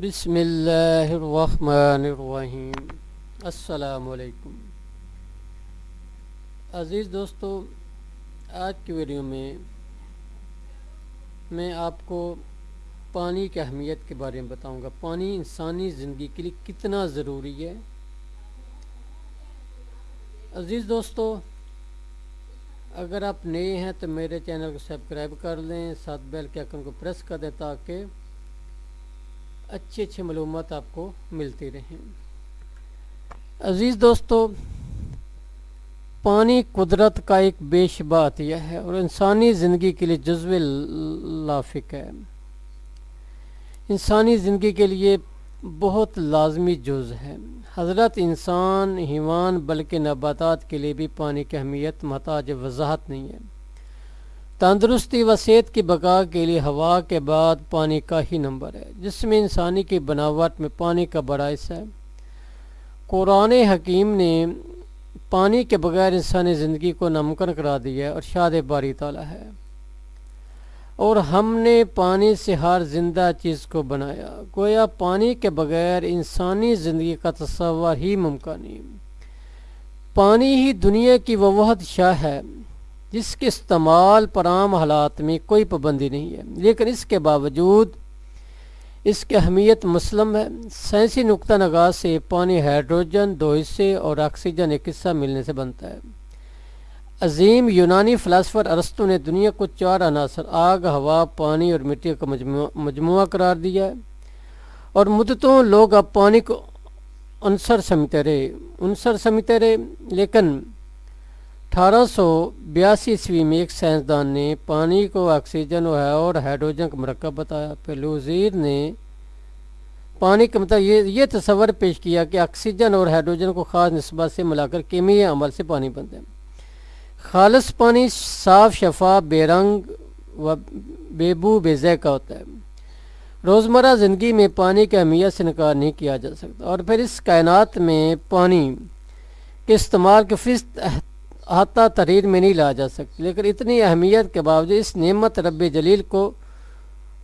بسم اللہ الرحمن الرحیم۔ السلام علیکم۔ عزیز دوستو، آج کی ویڈیو میں میں آپ کو پانی کی اہمیت کے بارے میں بتاؤں گا۔ پانی انسانی زندگی کے لیے کتنا ضروری ہے۔ عزیز دوستو، اگر آپ نئے ہیں تو میرے چینل کو سبسکرائب کر لیں، ساتھ بیل کے آئکن کو پریس کر دیں تاکہ اچھی اچھی معلومات آپ کو ملتی رہیں۔ عزیز دوستو، پانی قدرت کا ایک بے شبہ عطیہ ہے اور انسانی زندگی کے لیے جزو لافق ہے۔ انسانی زندگی کے لیے بہت لازمی جز ہے۔ حضرت انسان، حیوان، بلکہ نباتات کے لیے بھی پانی کی اہمیت محتاج وضاحت نہیں ہے۔ تندرستی و صحت کی بقا کے لیے ہوا کے بعد پانی کا ہی نمبر ہے۔ جس میں انسانی کی بناوٹ میں پانی کا بڑا حصہ ہے۔ قرآن حکیم نے پانی کے بغیر انسانی زندگی کو ناممکن کرا دیا ہے اور شاد باری تعالیٰ ہے۔ اور ہم نے پانی سے ہر زندہ چیز کو بنایا۔ گویا پانی کے بغیر انسانی زندگی کا تصور ہی ممکن نہیں پانی ہی دنیا کی وہ وحد شاہ ہے۔ جس کے استعمال پر عام حالات میں کوئی پابندی نہیں ہے۔ لیکن اس کے باوجود اس کی اہمیت مسلم ہے۔ سائنسی نقطہ نگاہ سے پانی ہائیڈروجن، دو حصے اور آکسیجن ایک حصہ ملنے سے بنتا ہے۔ عظیم یونانی فلاسفر ارستو نے دنیا کو چار عناصر، آگ، ہوا، پانی اور مٹی کا مجموعہ مجموعہ قرار دیا ہے۔ اور مدتوں لوگ اب پانی کو عنصر سمجھتے رہے، عنصر سمجھتے رہے، لیکن اٹھارہ سو بیاسی عیسوی میں ایک سائنسدان نے پانی کو آکسیجن اور ہائیڈروجن کا مرکب بتایا۔ پھر نے پانی کا مطلب یہ یہ تصور پیش کیا کہ آکسیجن اور ہائیڈروجن کو خاص نسبت سے ملا کر کیمیائی عمل سے پانی بنتے ہیں۔ خالص پانی صاف شفا بے رنگ و بے بو بے ذائقہ ہوتا ہے۔ روزمرہ زندگی میں پانی کی اہمیت سے انکار نہیں کیا جا سکتا۔ اور پھر اس کائنات میں پانی کے استعمال کے فیصد احاطہ تحریر میں نہیں لا جا سکتی، لیکن اتنی اہمیت کے باوجود اس نعمت رب جلیل کو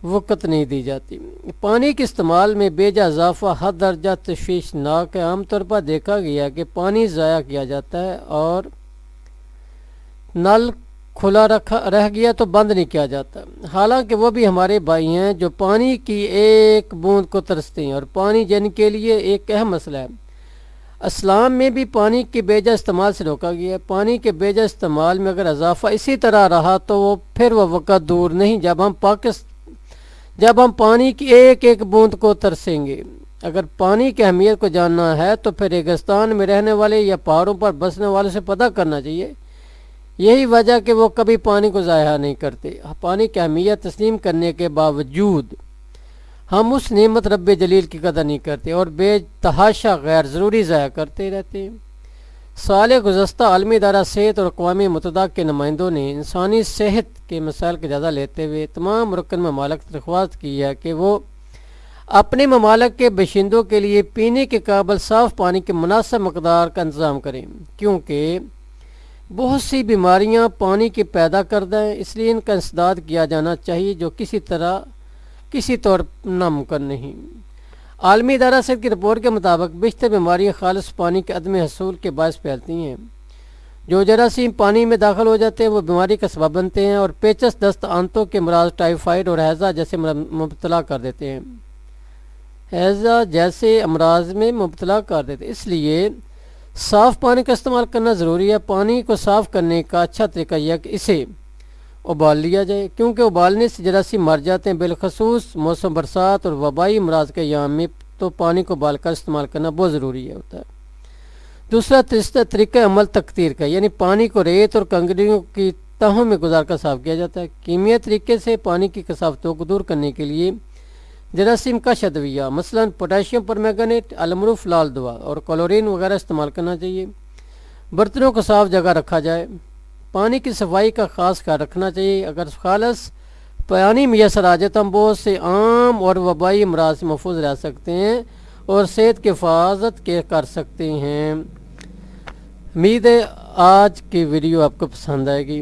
وقت نہیں دی جاتی۔ پانی کے استعمال میں بے جا اضافہ حد درجہ تشویشناک ہے۔ عام طور پر دیکھا گیا کہ پانی ضائع کیا جاتا ہے اور نل کھلا رکھا رہ گیا تو بند نہیں کیا جاتا۔ حالانکہ وہ بھی ہمارے بھائی ہیں جو پانی کی ایک بوند کو ترستے ہیں اور پانی جن کے لیے ایک اہم مسئلہ ہے۔ اسلام میں بھی پانی کے بیجا استعمال سے روکا گیا ہے۔ پانی کے بیجا استعمال میں اگر اضافہ اسی طرح رہا تو وہ پھر وہ وقت دور نہیں، جب ہم پاکست جب ہم پانی کی ایک ایک بوند کو ترسیں گے۔ اگر پانی کی اہمیت کو جاننا ہے تو پھر ریگستان میں رہنے والے یا پہاڑوں پر بسنے والے سے پتہ کرنا چاہیے۔ یہی وجہ کہ وہ کبھی پانی کو ضائع نہیں کرتے۔ پانی کی اہمیت تسلیم کرنے کے باوجود ہم اس نعمت رب جلیل کی قدر نہیں کرتے اور بے تحاشا غیر ضروری ضائع کرتے رہتے ہیں۔ سال گزشتہ عالمی ادارہ صحت اور اقوامی متحدہ کے نمائندوں نے انسانی صحت کے مسائل کا جائزہ لیتے ہوئے تمام رکن ممالک درخواست کی ہے کہ وہ اپنے ممالک کے بشندوں کے لیے پینے کے قابل صاف پانی کے مناسب مقدار کا انتظام کریں، کیونکہ بہت سی بیماریاں پانی کے پیدا کردہ ہیں، اس لیے ان کا انسداد کیا جانا چاہیے جو کسی طرح کسی طور ناممکن نہیں۔ عالمی ادارہ صحت کی رپورٹ کے مطابق بیشتر بیماریاں خالص پانی کے عدم حصول کے باعث پھیلتی ہیں۔ جو جراثیم پانی میں داخل ہو جاتے ہیں، وہ بیماری کا سبب بنتے ہیں اور پیچس، دست، آنتوں کے مراد ٹائیفائڈ اور حیضہ جیسے مبتلا کر دیتے ہیں۔ حیضہ جیسے امراض میں مبتلا کر دیتے اس لیے صاف پانی کا استعمال کرنا ضروری ہے۔ پانی کو صاف کرنے کا اچھا طریقہ یہ کہ اسے ابال لیا جائے۔ کیونکہ ابالنے سے جراثیم مر جاتے ہیں، بالخصوص موسم برسات اور وبائی امراض کے یام میں تو پانی کو ابال کر استعمال کرنا بہت ضروری ہے ہوتا ہے۔ دوسرا تیسرا طریقہ عمل تقدیر کا یعنی پانی کو ریت اور کنگریوں کی تہوں میں گزار کر صاف کیا جاتا ہے۔ کیمیا طریقے سے پانی کی کثافتوں کو دور کرنے کے لیے جراثیم کا شدویہ، مثلا پوٹاشیم پر میگنیٹ المروف لال دوا اور کلورین وغیرہ استعمال کرنا چاہیے۔ برتنوں کو صاف جگہ رکھا جائے۔ پانی کی صفائی کا خاص خیال رکھنا چاہیے۔ اگر خالص پانی میسر آ جائے تو ہم بہت سے عام اور وبائی امراض سے محفوظ رہ سکتے ہیں اور صحت کی حفاظت کے کر سکتے ہیں۔ امید ہے آج کی ویڈیو آپ کو پسند آئے گی۔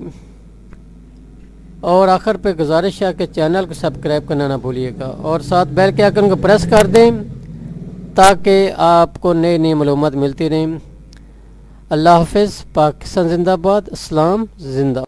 اور آخر پہ گزارش ہے کہ چینل کو سبسکرائب کرنا نہ بھولیے گا۔ اور ساتھ بیل کے آئکن کو پریس کر دیں تاکہ آپ کو نئی نئی معلومات ملتی رہیں۔ اللہ حافظ پاکستان زندہ باد اسلام زندہ